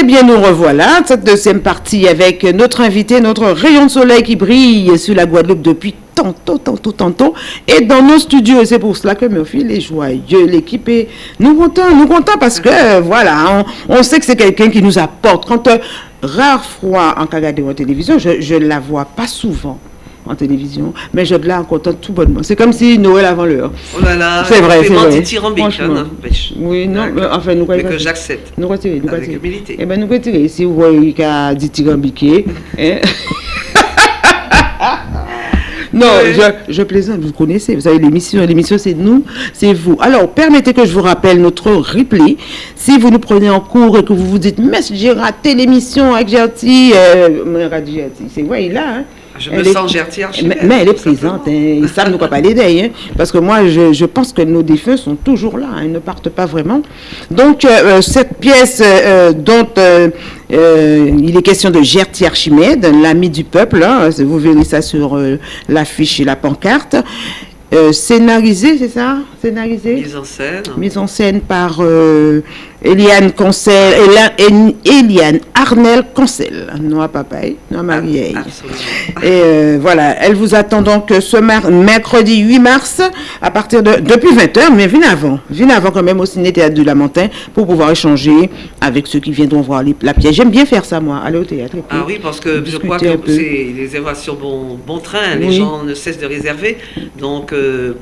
Eh bien, nous revoilà, cette deuxième partie avec notre invité, notre rayon de soleil qui brille sur la Guadeloupe depuis tantôt, tantôt, tantôt, et dans nos studios. C'est pour cela que Murphy est joyeux, l'équipe est... Nous comptons, nous comptons parce que, voilà, on, sait que c'est quelqu'un qui nous apporte. Quand, euh, rare fois en de télévision, je ne la vois pas souvent en télévision, mais je la content tout bonnement. C'est comme si Noël avant l'heure. Oh là là, c'est vrai, c'est vrai. Franchement. Oui, non, mais enfin, nous Mais que j'accepte. Nous retirer, nous Avec humilité. Eh bien, nous retirer. Si vous voyez qu'il y a dit tirambiqué, hein. Non, je, je, plaisante, vous connaissez, vous savez, l'émission, l'émission c'est nous, c'est vous. Alors, permettez que je vous rappelle notre replay. Si vous nous prenez en cours et que vous vous dites, mais j'ai raté l'émission avec Gertie, euh, c'est vrai, il là, hein. Je me sens gertière mais, mais, elle est présente, hein, ils savent nous quoi pas l'aider, hein, parce que moi, je, je, pense que nos défunts sont toujours là, hein, ils ne partent pas vraiment. Donc, euh, euh cette pièce euh, dont euh, il est question de Gertie Archimède, l'ami du peuple, hein, vous verrez ça sur l'affiche et la pancarte, scénarisé, c'est ça? Scénarisé? Mise en scène. Mise en scène par Eliane Concel, Eliane Arnel Concel, non à papaye, non à Marie. Et euh, voilà, elle vous attend donc ce mercredi 8 mars à partir de depuis 20h, mais venez avant, venez avant quand même au ciné théâtre du Lamentin pour pouvoir échanger avec ceux qui viendront voir la pièce. J'aime bien faire ça moi, aller au théâtre. Ah oui, parce que je crois que c'est les réservations bon bon train, les gens ne cessent de réserver, donc euh,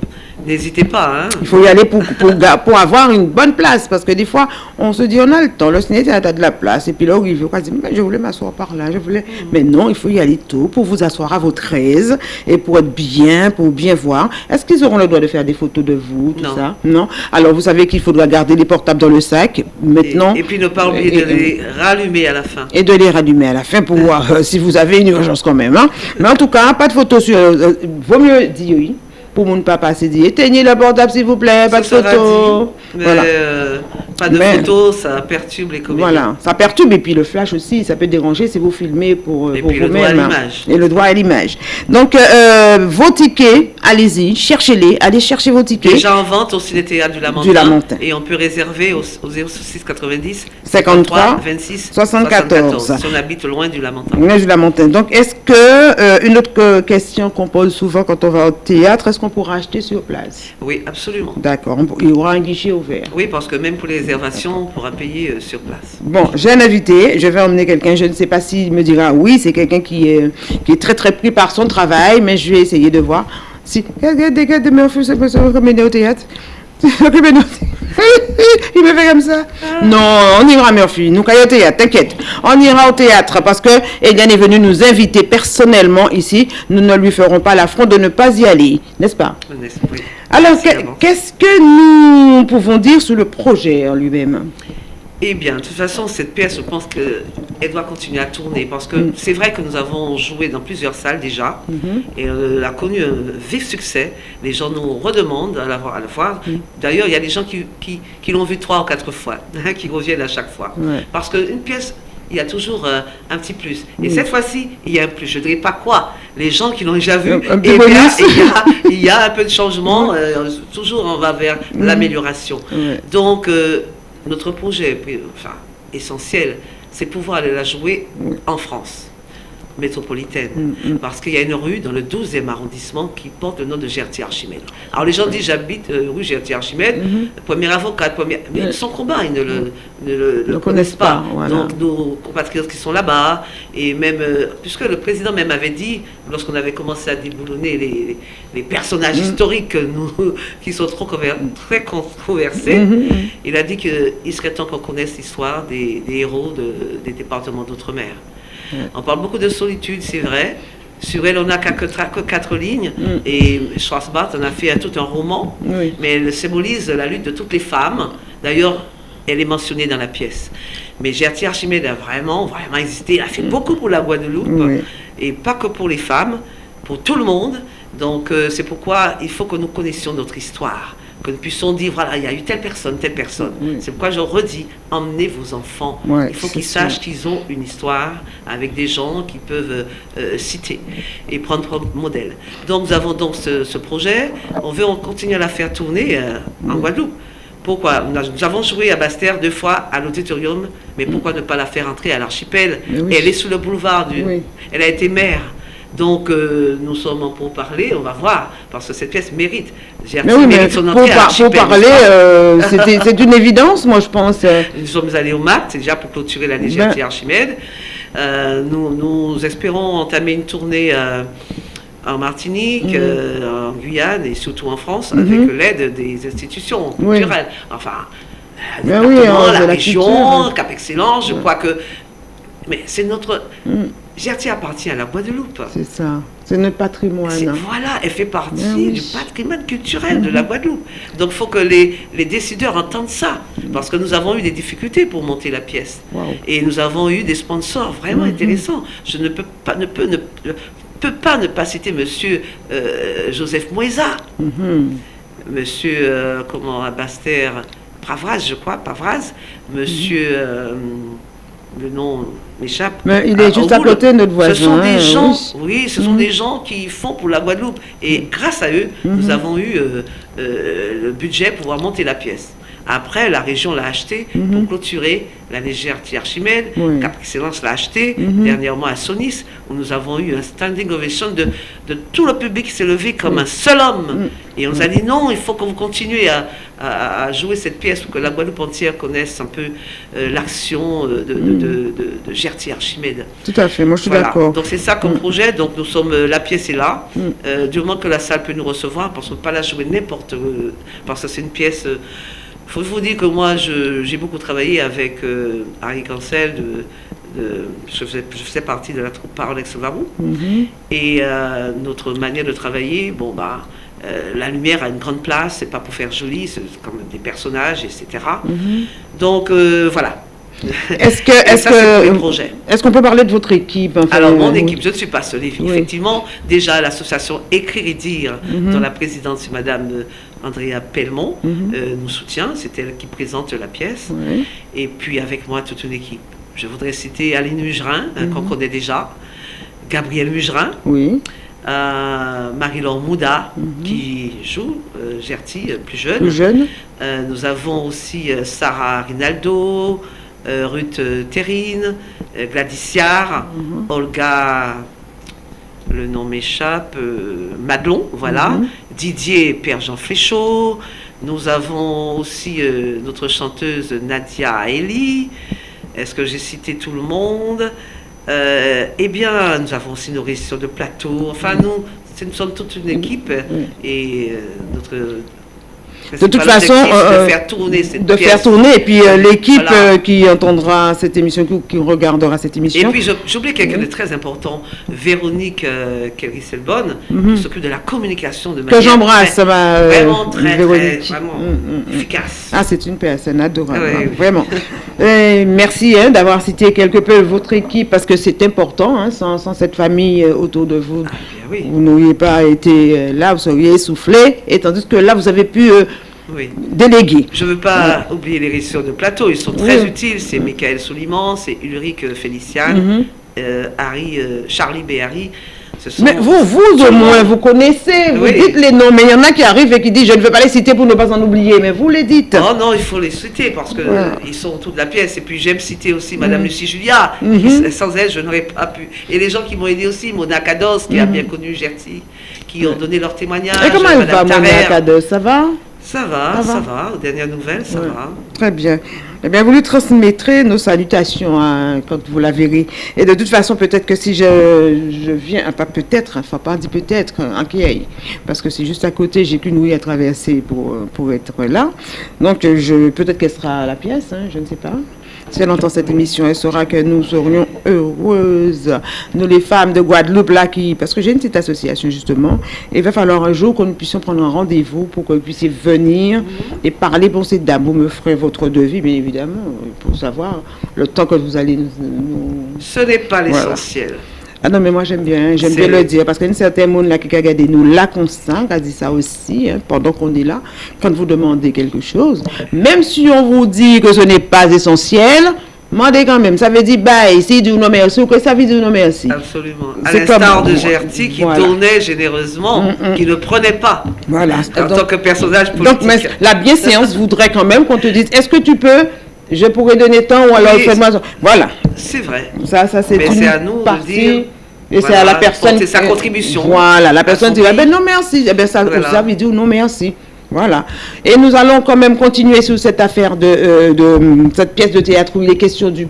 n'hésitez pas. Hein. Il faut y aller pour, pour, pour avoir une bonne place parce que des fois on se dit, on a le temps, le ciné a de la place. Et puis là, il veut quoi, mais je voulais m'asseoir par là, je voulais. Mm. Mais non, il faut y aller tôt pour vous asseoir à votre aise et pour être bien, pour bien voir. Est-ce qu'ils auront le droit de faire des photos de vous, tout ça? Non. Alors, vous savez qu'il faudra garder les portables dans le sac. Maintenant. Et, puis, ne pas oublier de les rallumer à la fin. Et de les rallumer à la fin pour voir euh, si vous avez une urgence quand même. Hein. Mais en tout cas, pas de photos sur. Euh, vaut mieux dire oui pour mon papa s'est dit éteignez le portable s'il vous plaît, pas de photos. Voilà. Euh, pas de photos, ça perturbe les comédiens. Voilà, ça perturbe et puis le flash aussi, ça peut déranger si vous filmez pour, et pour vous-même. Le droit à l'image. Et le droit à l'image. Donc euh, vos tickets, allez-y, cherchez-les, allez chercher vos tickets. Déjà en vente au Ciné Théâtre du Lamentin. Du Lamentin. Et on peut réserver au, au 06 90 53 26 74. Si on habite loin du Lamentin. Loin du Lamentin. Donc est-ce que euh, une autre question qu'on pose souvent quand on va au théâtre, est-ce qu'on pourra acheter sur place? Oui, absolument. D'accord. Il y aura un guichet ouvert. Oui, parce que même pour les on pourra payer euh, sur place. Bon, j'ai un invité. Je vais emmener quelqu'un. Je ne sais pas s'il me dira oui. C'est quelqu'un qui est, qui est très très pris par son travail, mais je vais essayer de voir. Si, au théâtre? Il me fait comme ça? Non, on ira, Murphy. Nous, au théâtre, t'inquiète. On ira au théâtre parce que Eliane est venue nous inviter personnellement ici. Nous ne lui ferons pas l'affront de ne pas y aller, n'est-ce pas? Alors, qu'est-ce que nous pouvons dire sur le projet en lui-même eh bien, de toute façon, cette pièce, je pense qu'elle doit continuer à tourner parce que mm. c'est vrai que nous avons joué dans plusieurs salles déjà mm-hmm. et euh, elle a connu un vif succès. Les gens nous redemandent à la, à la voir. Mm. D'ailleurs, il y a des gens qui, qui, l'ont vu trois ou quatre fois, hein, qui reviennent à chaque fois. Parce qu'une pièce, il y a toujours euh, un petit plus. Et mm. cette fois-ci, il y a un plus. Je ne dirais pas quoi. Les gens qui l'ont déjà vu, un, eh il, y a, un peu de changement. Euh, toujours, on va vers l'amélioration. Donc, notre projet enfin, essentiel, c'est pouvoir aller la jouer en France métropolitaine. Mm, mm. Parce qu'il y a une rue dans le 12e arrondissement qui porte le nom de Gertie Archimède. Alors les gens disent j'habite euh, rue Gertie Archimède, mm-hmm. premier avocat, premier... mais son combat, ils ne le, connaissent pas. Donc nos compatriotes qui sont là-bas, et même, euh, puisque le président même avait dit, lorsqu'on avait commencé à déboulonner les, personnages mm. historiques nous, qui sont trop très controversés, mm-hmm, il a dit qu'il serait temps qu'on connaisse l'histoire des, héros des départements d'outre-mer. On parle beaucoup de solitude, c'est vrai. Sur elle, on n'a que, quatre lignes. Mm. Et Schwarzbach en a fait tout un roman. Mais elle symbolise la lutte de toutes les femmes. D'ailleurs, elle est mentionnée dans la pièce. Mais Gertie Archimède a vraiment, vraiment hésité. Elle a fait mm. beaucoup pour la Guadeloupe. Et pas que pour les femmes, pour tout le monde. Donc, euh, c'est pourquoi il faut que nous connaissions notre histoire que nous puissions dire, voilà, il y a eu telle personne, telle personne. C'est pourquoi je redis, emmenez vos enfants. il faut qu'ils sachent qu'ils ont une histoire avec des gens qui peuvent euh, citer et prendre comme modèle. Donc nous avons donc ce, projet, on veut continuer à la faire tourner euh, en Guadeloupe. Pourquoi? Nous avons joué à Bastère deux fois à l'auditorium, mais pourquoi ne pas la faire entrer à l'archipel? Elle est sous le boulevard du... Elle a été maire. Donc, euh, nous sommes en pour parler, on va voir, parce que cette pièce mérite. J'ai oui, mérite son pour, parler, euh, c'est une évidence, moi, je pense. Nous sommes allés au MAT, déjà pour clôturer la légèreté ben. Archimède. Euh, nous, nous, espérons entamer une tournée en Martinique, mm. en Guyane et surtout en France, mm-hmm. avec l'aide des institutions culturelles. Enfin, ben oui, la, région, Cap Excellence, je crois que... Mais c'est notre... Mm. Gertie appartient à la Guadeloupe. C'est ça. C'est notre patrimoine. Voilà, elle fait partie du patrimoine culturel de la mhm. Guadeloupe. Donc il faut que les, les, décideurs entendent ça. Parce que nous avons eu des difficultés pour monter la pièce. Et nous avons eu des sponsors vraiment mhm. intéressants. Je ne peux pas ne, peux, ne, peux pas, ne pas citer Monsieur euh, Joseph Moisa. Mhm. Monsieur, euh, comment, Baster, Pravraz, je crois, Pavraz. Monsieur... Euh, le nom m'échappe. Mais il est juste à côté de notre voisin. Ce sont des gens, oui, ce sont mhm. des gens qui font pour la Guadeloupe. Et grâce à eux, nous mhm. avons eu euh, euh, le budget pour pouvoir monter la pièce. Après, la région l'a acheté pour mhm. clôturer la légère Archimède. Cap Excellence l'a acheté mhm. dernièrement à Sonis, où nous avons eu un standing ovation de, de tout le public qui s'est levé comme un seul homme. Et on nous a dit non, il faut que vous continuez à, à, jouer cette pièce pour que la Guadeloupe entière connaisse un peu euh, l'action euh, de, de, de, Gertie Archimède. Tout à fait, moi je suis d'accord. Donc c'est ça comme projet. Donc nous sommes, euh, la pièce est là. du moment que la salle peut nous recevoir, parce qu'on ne peut pas la jouer n'importe où, parce que c'est une pièce il faut vous dire que moi, j'ai beaucoup travaillé avec euh, Harry Cancel, de, je, faisais, partie de la troupe Parole ex mm Et euh, notre manière de travailler, bon, bah, euh, la lumière a une grande place, c'est pas pour faire joli, c'est comme des personnages, etc. Mhm. Donc, voilà. Est-ce que, est-ce que, est-ce qu'on peut parler de votre équipe Alors mon équipe, je ne suis pas seule. Effectivement, déjà l'association Écrire et dire, mhm. dont la présidente c'est Madame Andrea Pelmont, mhm. euh, nous soutient. C'est elle qui présente la pièce. Et puis avec moi, toute une équipe. Je voudrais citer Aline Mugerin, hein, qu'on mhm. connaît déjà, Gabriel Mugerin, oui. Euh, Marie-Laure Mouda, qui joue, euh, Gertie, plus jeune. Plus jeune. nous avons aussi Sarah Rinaldo, Ruth Terrine, Gladys Olga le nom m'échappe, Madelon, voilà, Didier Père Jean Fléchaud. Nous avons aussi euh, notre chanteuse Nadia Eli. Est-ce que j'ai cité tout le monde? Euh, Eh bien, nous avons aussi nos récits de plateau. Enfin, nous, nous sommes toute une équipe. Et euh, notre de toute façon, de euh, faire tourner de faire tourner, et puis euh, l'équipe euh, qui entendra cette émission, qui, regardera cette émission. Et puis j'oublie quelqu'un de très important, Véronique Kelly-Selbonne, mhm. qui s'occupe de la communication de manière que j'embrasse, vraiment très, vraiment mm, mm, mm. efficace. Ah, c'est une personne adorable, hein, vraiment. merci hein, d'avoir cité quelque peu votre équipe parce que c'est important. Hein, sans, sans, cette famille autour de vous, ah, vous n'auriez pas été là, vous seriez essoufflé, et tandis que là, vous avez pu oui. délégués. Je ne veux pas oublier les récits de plateau, ils sont très utiles. C'est Michael Souliman, c'est Ulrich Félician, mhm. euh, Harry, euh, Charlie Béhari. Mais vous, vous au moins, vous connaissez, vous dites les noms, mais il y en a qui arrivent et qui disent je ne veux pas les citer pour ne pas en oublier, mais vous les dites. Non, non, il faut les citer parce qu'ils ils sont autour de la pièce. Et puis j'aime citer aussi Madame mhm. Lucie Julia, mhm. sans elle, je n'aurais pas pu. Et les gens qui m'ont aidé aussi, Mona Cados, qui a bien connu Gertie, qui ont donné leur témoignage. Et comment elle va, Mona Cados Ça va? Ça va, ça, va. Aux dernières nouvelles, ça va. Très bien. Eh bien, vous lui transmettrez nos salutations hein, quand vous la verrez. Et de toute façon, peut-être que si je, je viens, pas peut-être, enfin pas dit peut-être, en Kiei, parce que c'est juste à côté, j'ai qu'une ouïe à traverser pour, pour être là. Donc, je, peut-être qu'elle sera à la pièce, hein, je ne sais pas. Si elle entend cette émission, elle saura que nous serions heureuses, nous les femmes de Guadeloupe, là, qui, parce que j'ai une petite association justement, et il va falloir un jour que nous puissions prendre un rendez-vous pour que vous puissiez venir et parler pour ces dames. Vous me ferez votre devis, bien évidemment, pour savoir le temps que vous allez nous... Ce n'est pas l'essentiel. Ah non, mais moi j'aime bien, j'aime bien le dire, parce qu'il y a une certaine monde là qui a regardé nous là constant, qui a dit ça aussi, hein, pendant qu'on est là, quand vous demandez quelque chose, même si on vous dit que ce n'est pas essentiel, Mandez quand même. Ça veut dire bye, si dit non merci, ou que ça veut dire non merci. Absolument. À l'instar de GRT qui donnait généreusement, mm, mm. qui ne prenait pas. Voilà. En tant que personnage politique. Donc, mais la bienséance voudrait quand même qu'on te dise est-ce que tu peux je pourrais donner tant ou alors fais-moi Voilà. C'est vrai. Ça, ça c'est Mais c'est à nous de dire. Et c'est à la personne. C'est sa contribution. Voilà, la personne dit ben non merci. Eh ben ça, ça veut dire non merci. Voilà. Et nous allons quand même continuer sur cette affaire de, euh, de cette pièce de théâtre où il est question du,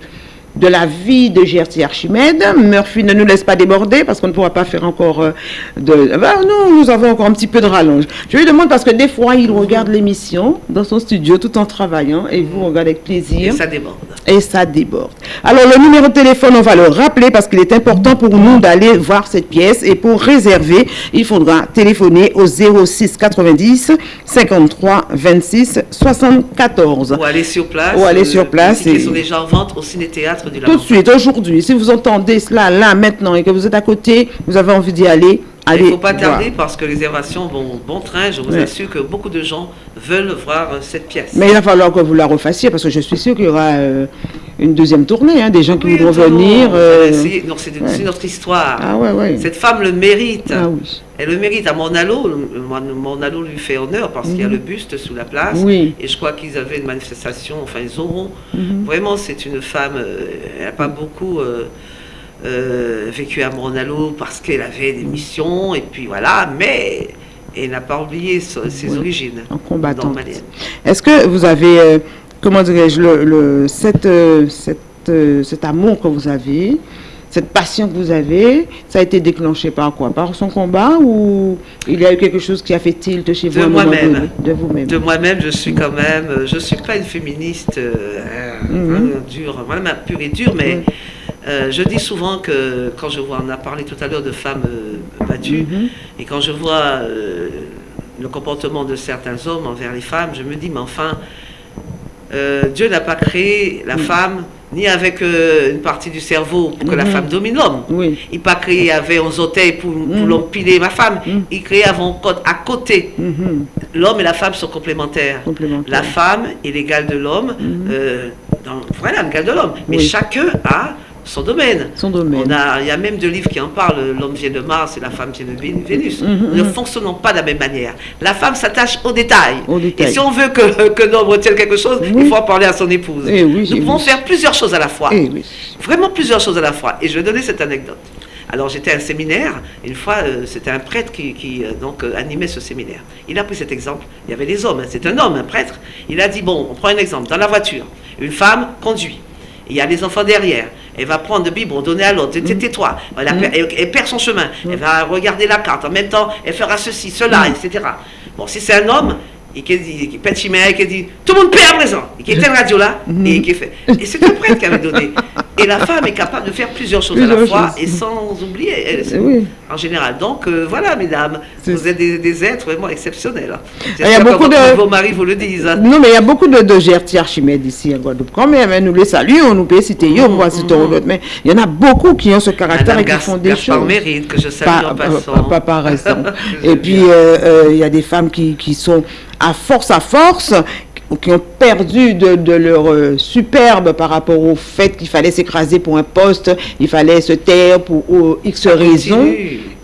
de la vie de Gertie Archimède. Murphy ne nous laisse pas déborder parce qu'on ne pourra pas faire encore euh, de... Ben, nous, nous avons encore un petit peu de rallonge. Je lui demande parce que des fois, il regarde l'émission dans son studio tout en travaillant et vous regardez avec plaisir. Et ça déborde. Et ça déborde. Alors, le numéro de téléphone, on va le rappeler parce qu'il est important pour nous d'aller voir cette pièce et pour réserver, il faudra téléphoner au 06 90 53 26 74. Ou aller sur place. Ou aller sur place. Ils sont déjà en vente au ciné-théâtre tout de suite, aujourd'hui, si vous entendez cela là, maintenant, et que vous êtes à côté, vous avez envie d'y aller, il ne faut pas tarder parce que les réservations vont bon train. Je vous assure que beaucoup de gens veulent voir euh, cette pièce. Mais il va falloir que vous la refassiez parce que je suis sûr qu'il y aura euh, une deuxième tournée, hein, des gens qui voudront venir. Euh, c'est notre histoire. Ah, cette femme le mérite. Ah Elle le mérite. À Monalo, Monalo lui fait honneur parce qu'il y a mhm. le buste sous la place. Et je crois qu'ils avaient une manifestation, enfin ils auront. Mhm. Vraiment, c'est une femme, elle n'a pas beaucoup euh, vécu à Monalo parce qu'elle avait des missions, et puis voilà, mais elle n'a pas oublié ses origines. En combattant. Est-ce que vous avez, euh, comment dirais-je, le, cette, euh, cet amour que vous avez, cette passion que vous avez, ça a été déclenché par quoi? Par son combat ou il y a eu quelque chose qui a fait tilt chez vous De moi-même. De vous-même. De moi-même, je suis quand même, je ne suis pas une féministe mm dure, vraiment pure et dure, mais euh, je dis souvent que quand je vois, on a parlé tout à l'heure de femmes euh, battues, mhm. et quand je vois euh, le comportement de certains hommes envers les femmes, je me dis, mais enfin, Dieu n'a pas créé la femme ni avec une partie du cerveau pour que la mhm. femme domine l'homme. Il n'a pas créé avec un orteils pour, pour mhm. l'empiler ma femme. Il créé avant, à côté. L'homme et la femme sont complémentaires. La femme est l'égale de l'homme. voilà, l'égale de l'homme. Mais chacun a son domaine. Son domaine. il y a même deux livres qui en parlent, L'homme vient de Mars et la femme vient de Vénus. Mhm, mhm. Nous ne fonctionnons pas de la même manière. La femme s'attache aux détails. Et si on veut que, que l'homme retienne quelque chose, il faut en parler à son épouse. Eh oui, Nous pouvons faire plusieurs choses à la fois. Eh Vraiment plusieurs choses à la fois. Et je vais donner cette anecdote. Alors j'étais à un séminaire, une fois euh, c'était un prêtre qui, euh, donc euh, animait ce séminaire. Il a pris cet exemple, il y avait des hommes, hein. c'est un homme, un prêtre. Il a dit, bon, on prend un exemple, dans la voiture, une femme conduit, il y a des enfants derrière, elle va prendre le biberon, donner à l'autre, mm. tais-toi, elle, elle, perd son chemin, mm. elle va regarder la carte, en même temps, elle fera ceci, cela, etc. Bon, si c'est un homme, et qui dit, qui pète et qui dit, tout le monde paie à présent, et qui était une radio là, et qui fait. Et c'est le prêtre qui avait donné. Et la femme est capable de faire plusieurs choses à la fois, et sans oublier, elle, en général. Donc, euh, voilà, mesdames, vous êtes des, êtres vraiment exceptionnels. Hein. Il y a beaucoup de... Vos maris vous le disent. Hein. Non, mais il y a beaucoup de, de Gertie Archimède ici en Guadeloupe. Quand même, nous les saluons, nous peut citer, mmh, on va citer mmh. mais il y en a beaucoup qui ont ce caractère et qui font des choses. mérite, que je salue en passant. Pas, par raison. et puis, euh, euh, il y a des femmes qui, qui sont à force à force, qui ont perdu de, leur euh, superbe par rapport au fait qu'il fallait s'écraser pour un poste, il fallait se taire pour X raisons.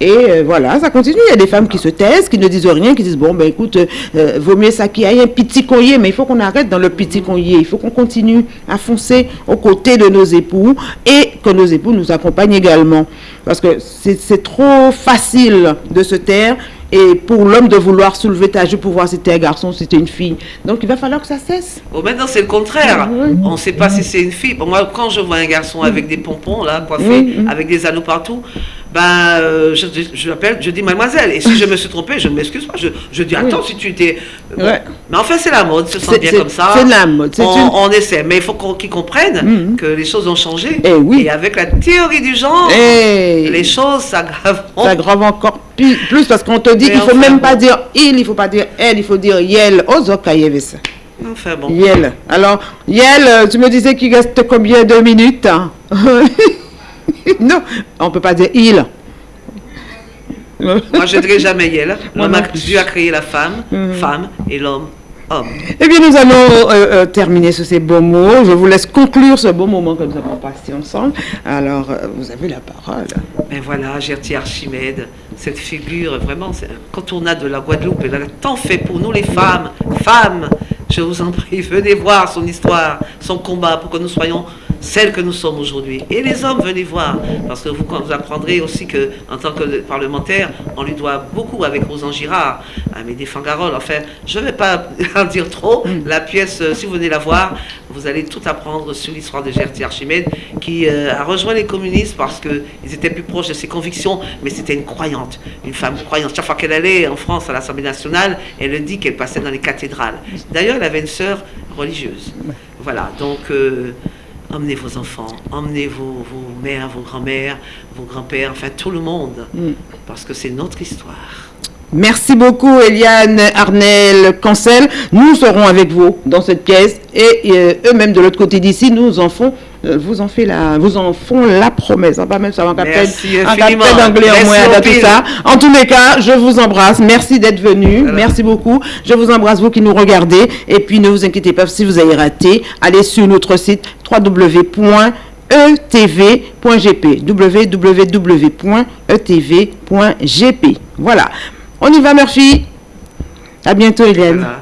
Et euh, voilà, ça continue. Il y a des femmes qui se taisent, qui ne disent rien, qui disent, bon, ben écoute, euh, vaut mieux ça qu'il y ait un petit collier, mais il faut qu'on arrête dans le petit collier. Il faut qu'on continue à foncer aux côtés de nos époux et que nos époux nous accompagnent également. Parce que c'est trop facile de se taire et pour l'homme de vouloir soulever ta joue pour voir si c'était un garçon ou si c'était une fille. Donc il va falloir que ça cesse. Bon, maintenant c'est le contraire. On ne sait pas si c'est une fille. moi, quand je vois un garçon avec des pompons, là, coiffés, avec des anneaux partout, ben, euh, je, je, je dis mademoiselle. Et si je me suis trompée, je ne m'excuse pas. Je, je, dis attends, si tu étais. Euh, mais enfin, c'est la mode, se sent bien comme ça. C'est la mode. On, essaie. Mais il faut qu'ils comprennent mm-hmm. que les choses ont changé. Et, eh oui. et avec la théorie du genre, eh. les choses s'aggravent. S'aggravent encore plus, parce qu'on te dit qu'il ne faut même pas dire il, il ne faut pas dire elle, il faut dire yel. ça. Enfin bon. Yel. Alors, Yel, euh, tu me disais qu'il reste combien de minutes hein? non, on ne peut pas dire il. Moi, je ne dirais jamais elle. Dieu a créé la femme, mhm. femme, et l'homme, hommes. Eh bien, nous allons euh, euh, terminer sur ces beaux mots. Je vous laisse conclure ce beau moment que nous avons passé ensemble. Alors, euh, vous avez la parole. Mais voilà, Gertie Archimède, cette figure vraiment incontournable de la Guadeloupe. Elle a tant fait pour nous les femmes. Femmes, je vous en prie, venez voir son histoire, son combat pour que nous soyons celle que nous sommes aujourd'hui. Et les hommes, venez voir, parce que vous, vous apprendrez aussi que en tant que parlementaire, on lui doit beaucoup avec Rosan Girard, Amédée Fangarol. Enfin, je ne vais pas en dire trop. La pièce, euh, si vous venez la voir, vous allez tout apprendre sur l'histoire de Gertie Archimède, qui euh, a rejoint les communistes parce qu'ils étaient plus proches de ses convictions, mais c'était une croyante, une femme croyante. Chaque fois qu'elle allait en France à l'Assemblée nationale, elle dit qu'elle passait dans les cathédrales. D'ailleurs, elle avait une sœur religieuse. Voilà, donc... Euh, emmenez vos enfants, emmenez vos, mères, vos grands-mères, vos grands-pères, enfin tout le monde, mm. parce que c'est notre histoire. Merci beaucoup Eliane Arnel Cancel. Nous serons avec vous dans cette pièce et euh, eux-mêmes de l'autre côté d'ici nous en font euh, vous en fait la vous en font la promesse. On va même savoir un d'anglais en moins tout ça. En tous les cas, je vous embrasse. Merci d'être venu. Merci beaucoup. Je vous embrasse vous qui nous regardez et puis ne vous inquiétez pas si vous avez raté, allez sur notre site www.etv.gp www.etv.gp. Voilà. On y va, Murphy. À bientôt, Hélène. Merci.